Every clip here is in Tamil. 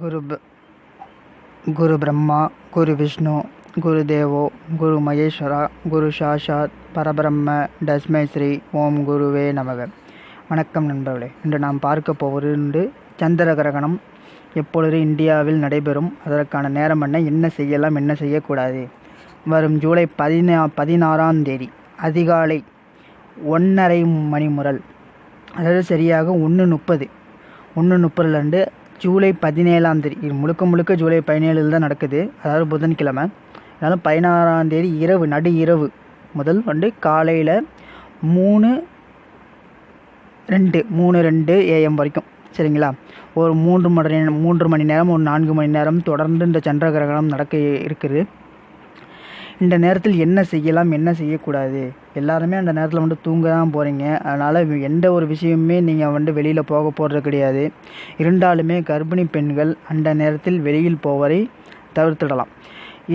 குரு ப குரு பிரம்மா குரு விஷ்ணு குரு தேவோ குரு மகேஸ்வரா குரு சாஷாத் பரபிரம்ம தஸ்மை ஸ்ரீ ஓம் குருவே நமக. வணக்கம் நண்பர்களே. இன்று நாம் பார்க்க போவது சந்திர கிரகணம் எப்பொழுது இந்தியாவில் நடைபெறும்? அதற்கான நேரம் என்ன? என்ன செய்யலாம்? என்ன செய்யக்கூடாது? வரும் ஜூலை பதினா பதினாறாம் தேதி அதிகாலை ஒன்றரை மணி முரல் அதாவது சரியாக ஒன்று முப்பது ஒன்று முப்பதுலேருந்து ஜூலை பதினேழாம் தேதி இது முழுக்க முழுக்க ஜூலை பதினேழில் தான் நடக்குது. அதாவது புதன்கிழமை. அதனால் பதினாறாம் தேதி இரவு நடு இரவு முதல் வந்து காலையில் மூணு ரெண்டு மூணு ரெண்டு ஏஎம் வரைக்கும். சரிங்களா? ஒரு மூன்று மணி மூன்று மணி நேரம் ஒரு நான்கு மணி நேரம் தொடர்ந்து இந்த சந்திர கிரகணம் நடக்க இருக்குது. இந்த நேரத்தில் என்ன செய்யலாம் என்ன செய்யக்கூடாது? எல்லாருமே அந்த நேரத்தில் வந்து தூங்க தான் போகிறீங்க அதனால் எந்த ஒரு விஷயமுமே நீங்கள் வந்து வெளியில் போக போகிறது கிடையாது. இருந்தாலுமே கர்ப்பிணி பெண்கள் அந்த நேரத்தில் வெளியில் போவதை தவிர்த்துடலாம்.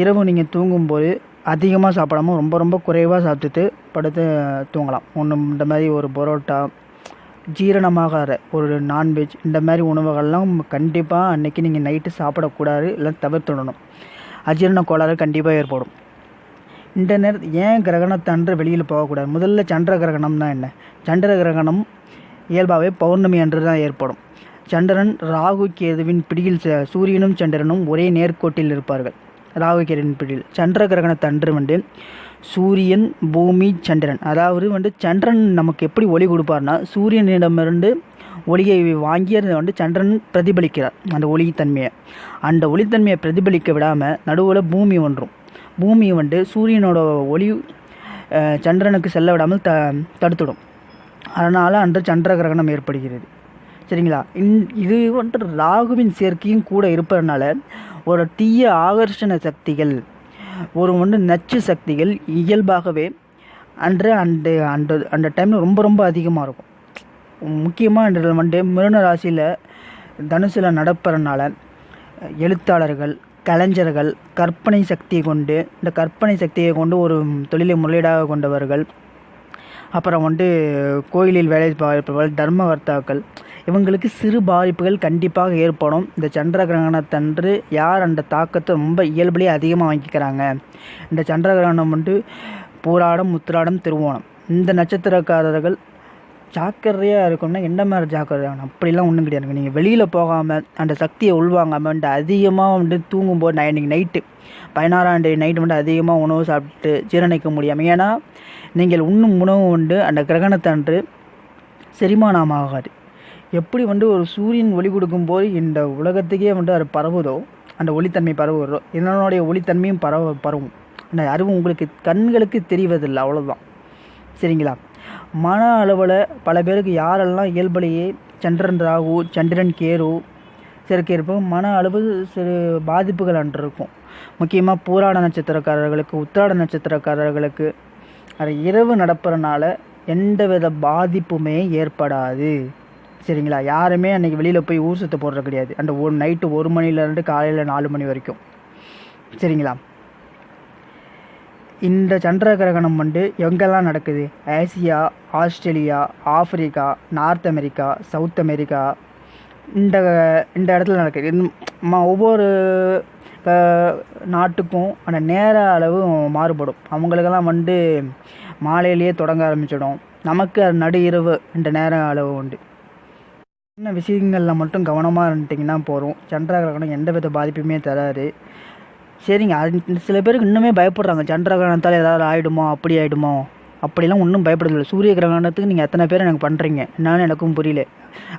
இரவு நீங்கள் தூங்கும்போது அதிகமாக சாப்பிடாம ரொம்ப ரொம்ப குறைவாக சாப்பிட்டுட்டு படுத்து தூங்கலாம். ஒன்று இந்த மாதிரி ஒரு பரோட்டா ஜீரணமாகாத ஒரு நான்வெஜ் இந்த மாதிரி உணவுகள்லாம் கண்டிப்பாக அன்றைக்கி நீங்கள் நைட்டு சாப்பிடக்கூடாது இல்லை தவிர்த்துடணும். அஜீரண கோளாறு கண்டிப்பாக ஏற்படும். இந்த நேரத்தில் ஏன் கிரகணத்தன்று வெளியில் போகக்கூடாது? முதல்ல சந்திர கிரகணம்னா என்ன? சந்திர கிரகணம் இயல்பாகவே பௌர்ணமி அன்று தான் ஏற்படும். சந்திரன் ராகு கேதுவின் பிடியில் சூரியனும் சந்திரனும் ஒரே நேர்கோட்டில் இருப்பார்கள். ராகு கேதுவின் பிடியில். சந்திர கிரகணத்தன்று வந்து சூரியன் பூமி சந்திரன். அதாவது வந்து சந்திரன் நமக்கு எப்படி ஒளி கொடுப்பார்னா சூரியனிடமிருந்து ஒளியை வாங்கி அதை வந்து சந்திரன் பிரதிபலிக்கிறார். அந்த ஒளித்தன்மையை. அந்த ஒளித்தன்மையை பிரதிபலிக்க விடாமல் நடுவில் பூமி ஒன்றும். பூமி வந்து சூரியனோட ஒளி சந்திரனுக்கு செல்ல விடாமல் த தடுத்துடும். அதனால் அன்று சந்திர கிரகணம் ஏற்படுகிறது. சரிங்களா? இன் இது வந்து ராகுவின் சேர்க்கையும் கூட இருப்பதனால ஒரு தீய ஆகர்ஷண சக்திகள் ஒரு வந்து நச்சு சக்திகள் இயல்பாகவே அன்று அந்த அந்த அந்த டைமில் ரொம்ப ரொம்ப அதிகமாக இருக்கும். முக்கியமாக இன்று வந்து மிருன ராசியில் தனுசில் நடப்பறனால எழுத்தாளர்கள் கலைஞர்கள் கற்பனை சக்தியை கொண்டு இந்த கற்பனை சக்தியை கொண்டு ஒரு தொழிலை முதலீடாக கொண்டவர்கள் அப்புறம் வந்து கோயிலில் வேலை பார்ப்பவர்கள் தர்மகர்த்தாக்கள் இவங்களுக்கு சிறு பாதிப்புகள் கண்டிப்பாக ஏற்படும். இந்த சந்திர கிரகணத்தன்று யார் அந்த தாக்கத்தை ரொம்ப இயல்புலேயே அதிகமாக வாங்கிக்கிறாங்க? இந்த சந்திர கிரகணம் வந்து பூராடம் முத்திராடம் திருவோணம். இந்த நட்சத்திரக்காரர்கள் ஜாக்கிரதையாக இருக்கணும்னா என்ன மாதிரி ஜாக்கிரதையாக அப்படிலாம் ஒன்றும் கிடையாது. நீங்கள் வெளியில் போகாமல் அந்த சக்தியை உள்வாங்காமல் வந்து அதிகமாக வந்து தூங்கும்போது நான் இன்றைக்கி நைட்டு பதினாறாண்டே நைட்டு வந்து அதிகமாக உணவு சாப்பிட்டு ஜீரணிக்க முடியாமல் ஏன்னா நீங்கள் உண்ணும் உணவு உண்டு அந்த கிரகணத்தன்று செரிமானம் ஆகாது. எப்படி வந்து ஒரு சூரியன் ஒளி கொடுக்கும்போது இந்த உலகத்துக்கே வந்து அது பரவுதோ அந்த ஒளித்தன்மை பரவுகிறதோ என்னனுடைய ஒளித்தன்மையும் பரவ பரவும். அந்த அறிவு உங்களுக்கு கண்களுக்கு தெரிவதில்லை அவ்வளோதான் சரிங்களா? மன அளவில் பல பேருக்கு யாரெல்லாம் இயல்புலேயே சந்திரன் ராகு சந்திரன் கேரு சேர்க்கை இருப்போம் மன அளவு சிறு பாதிப்புகள் அன்று இருக்கும். முக்கியமாக பூராட நட்சத்திரக்காரர்களுக்கு உத்திராட நட்சத்திரக்காரர்களுக்கு அது இரவு நடப்புறனால எந்தவித பாதிப்புமே ஏற்படாது. சரிங்களா? யாருமே அன்றைக்கி வெளியில் போய் ஊர் சுற்ற போடுறது கிடையாது. அந்த ஒரு நைட்டு ஒரு மணிலேருந்து காலையில் நாலு மணி வரைக்கும். சரிங்களா? இந்த சந்திர கிரகணம் வந்து எங்கெல்லாம் நடக்குது? Asia Australia Africa north America south America. இந்த இந்த இடத்துல நடக்குது. ஒவ்வொரு நாட்டுக்கும் அந்த நேர அளவு மாறுபடும். அவங்களுக்கெல்லாம் வந்து மாலையிலேயே தொடங்க ஆரம்பிச்சிடும். நமக்கு நடு இரவு இந்த நேர அளவு உண்டு. சின்ன விஷயங்களில் மட்டும் கவனமாக இருந்துட்டிங்கன்னா போகிறோம் சந்திர கிரகணம் எந்த வித பாதிப்புமே தராது. சரிங்க. அது சில பேருக்கு இன்னுமே பயப்படுறாங்க. சந்திர கிரகணத்தால் ஏதாவது ஆகிடுமோ அப்படி ஆகிடுமோ அப்படிலாம் ஒன்றும் பயப்படுறதில்லை. சூரிய கிரகணத்துக்கு நீங்கள் எத்தனை பேர் எனக்கு பண்ணுறீங்க என்னன்னு எனக்கும் புரியல.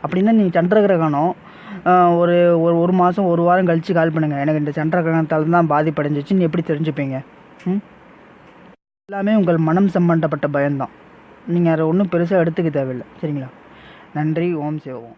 அப்படின்னா நீங்கள் சந்திர கிரகணம் ஒரு ஒரு ஒரு மாதம் ஒரு வாரம் கழித்து கால் பண்ணுங்கள் எனக்கு இந்த சந்திர கிரகணத்தால் தான் பாதிப்படைஞ்சிச்சின்னு எப்படி தெரிஞ்சுப்பீங்க? ம்? எல்லாமே உங்கள் மனம் சம்பந்தப்பட்ட பயம்தான். நீங்கள் அதை ஒன்றும் பெருசாக எடுத்துக்க தேவையில்லை. சரிங்களா? நன்றி. ஓம் சிவம்